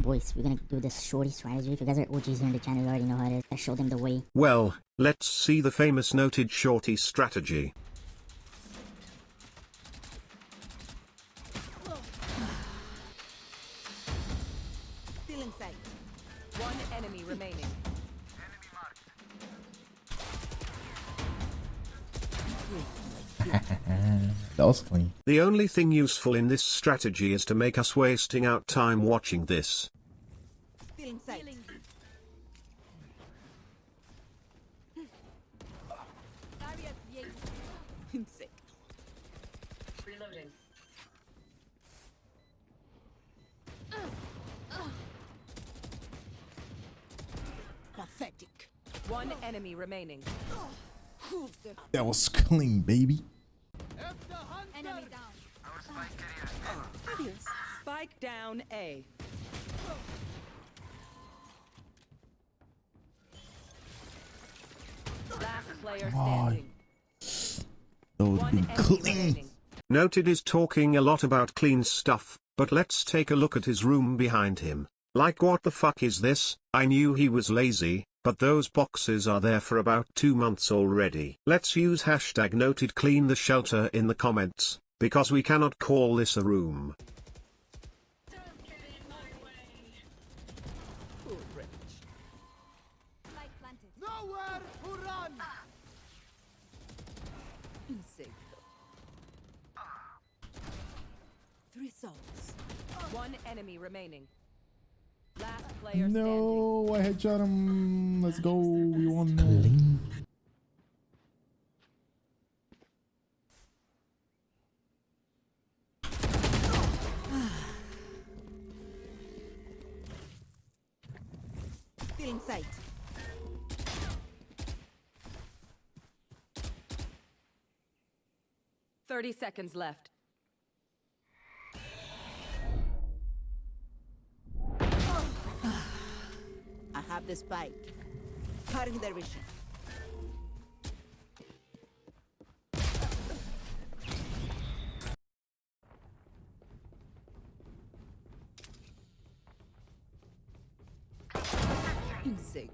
Boys, we're gonna do this shorty strategy. If you guys are OGs here in the channel, you already know how it is. I show them the way. Well, let's see the famous noted shorty strategy. That was clean. The only thing useful in this strategy is to make us wasting out time watching this. Still in sight. Insect. Reloading. Pathetic. One enemy remaining. Who's the That was clean, baby. Enemy down. Adios. Spike down A. Last player standing. That would One be enemy clean. Noted is talking a lot about clean stuff, but let's take a look at his room behind him. Like what the fuck is this? I knew he was lazy, but those boxes are there for about two months already. Let's use hashtag noted clean the shelter in the comments, because we cannot call this a room. Poor wretch. Light planted. Nowhere to run! Insect. Three souls. One enemy remaining. Last player standing. No, I headshot him. Let's go. We won. Clean. Still in sight. Thirty seconds left. I have the spike. Cutting their vision. Insect.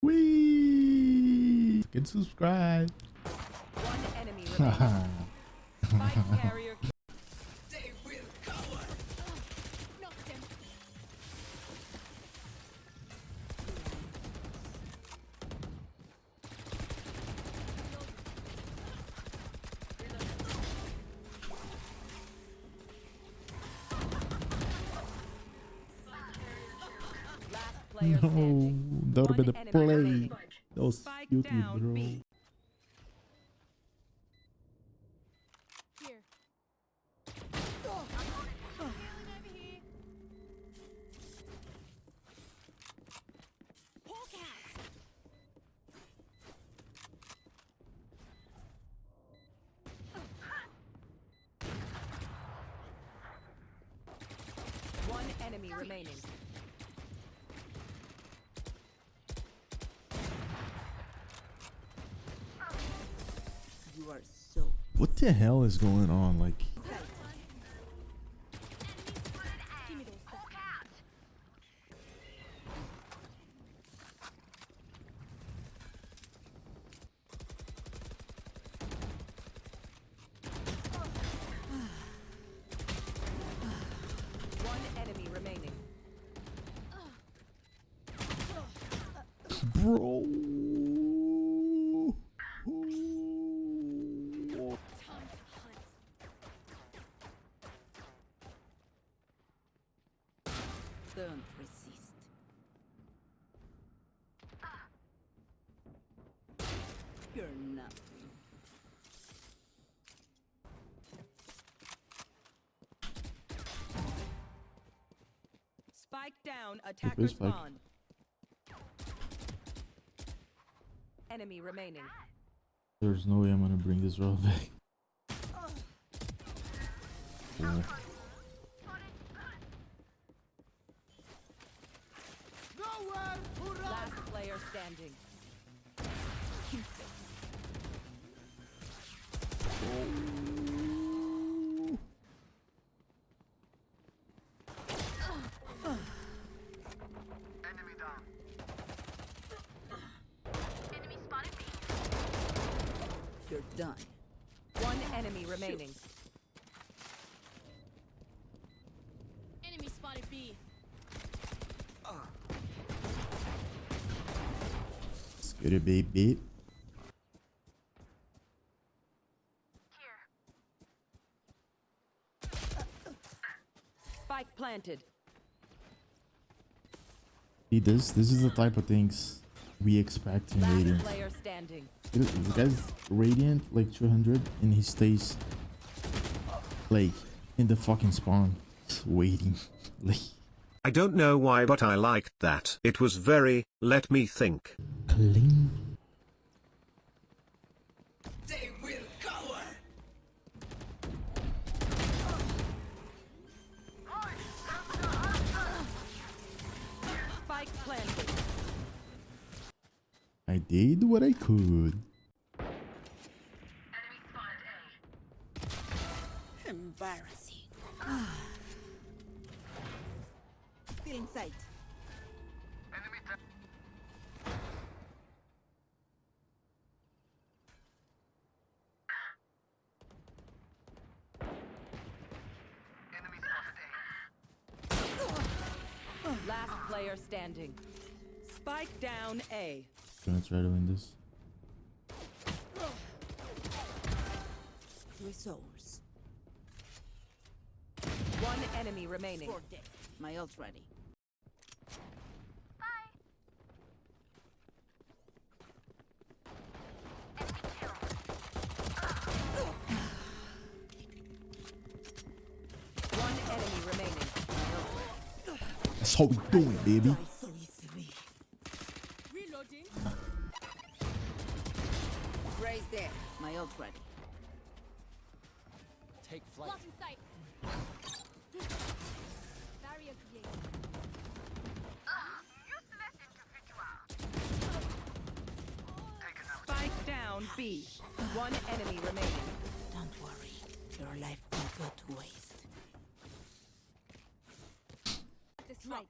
Wee. Get subscribe. One enemy No, that would have been the play. That was down bro. B. Here. Hawk out. One enemy remaining. So What the hell is going on? Like, Give me those back. one enemy remaining. bro. Down, attacker Where's Spike? spawn. Enemy remaining. There's no way I'm gonna bring this roll back. Cool. Nowhere to! Last player standing. Oh. Done. One enemy remaining. Enemy spotted B. Let's get it, baby. Spike planted. See this? This is the type of things we expect in Last Radiant. player guy's Radiant like 200 and he stays like in the fucking spawn waiting. like I don't know why but I liked that. It was very, let me think. clean. Did what I could. Embarrassing. Ah. Still in sight. Last player standing. Spike down A. Gonna try to win this. Resource. One enemy remaining. My ult ready. One enemy remaining. That's how we do it, baby. B. One enemy remaining. Don't worry. Your life won't go to waste. This right.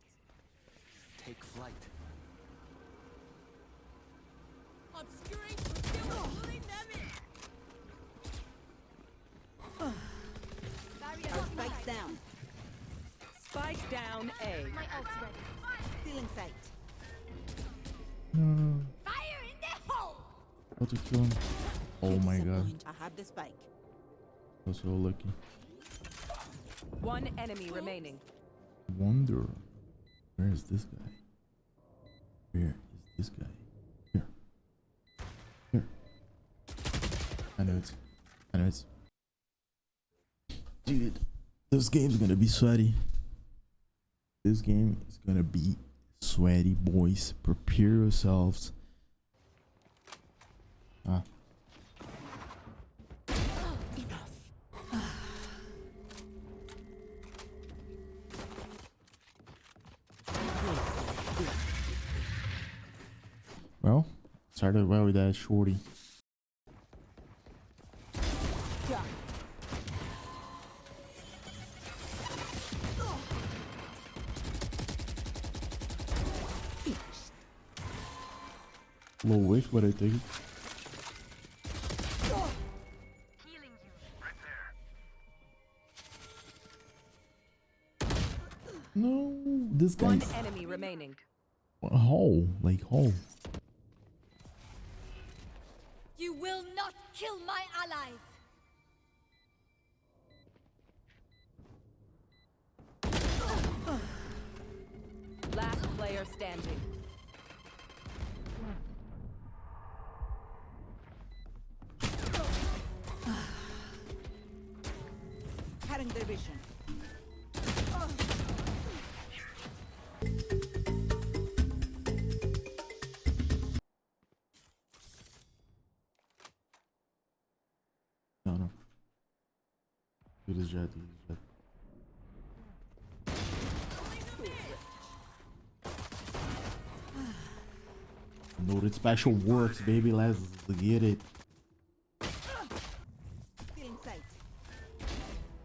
Take flight. Obscuring. Still pulling them in. Barrier Spike's down. Spike down A. My ult's ready. Still in sight. No, Fire in the hole. How to kill him? Oh my god, Disappoint. I have the spike. I was so lucky. One enemy remaining. Wonder, where is this guy? Where is this guy? Here. Here. I know it's. I know it's. Dude, this game's gonna be sweaty. This game is gonna be sweaty, boys. Prepare yourselves. Well, started well with that shorty. Low wish, but I think. No, this guy. One guy's enemy remaining. how like how. You will not kill my allies. Last player standing. Do this jet, jet. Noted special works, baby. Let's get it. Still in sight.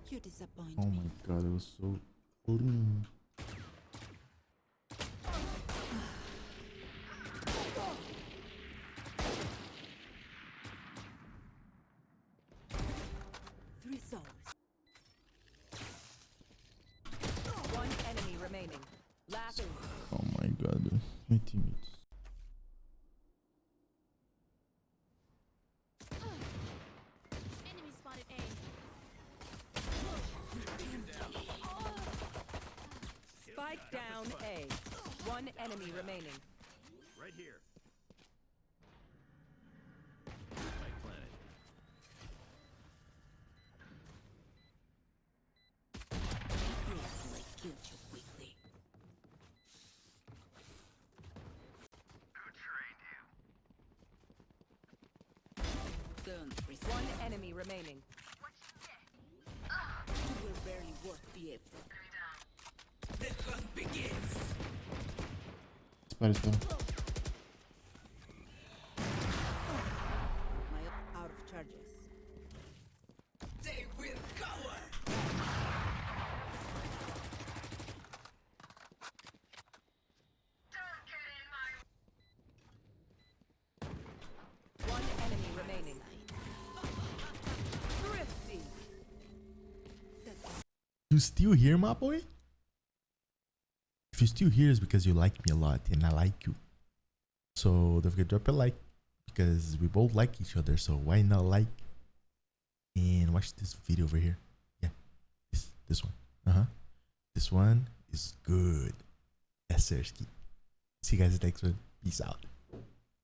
You disappoint Oh my god, it was so clean. souls. One enemy remaining. Last. Oh my god, my teammates. Enemy spotted A. Spike down A. One enemy remaining. Right here. Killed you quickly. Don't resist. One enemy remaining. Enemy remaining. Thrifty. You still here, my boy? If you still here, it's because you like me a lot and I like you. So don't forget to drop a like because we both like each other. So why not like and watch this video over here? Yeah, this this one. Uh huh. This one is good. Sir. See you guys next one. Peace out.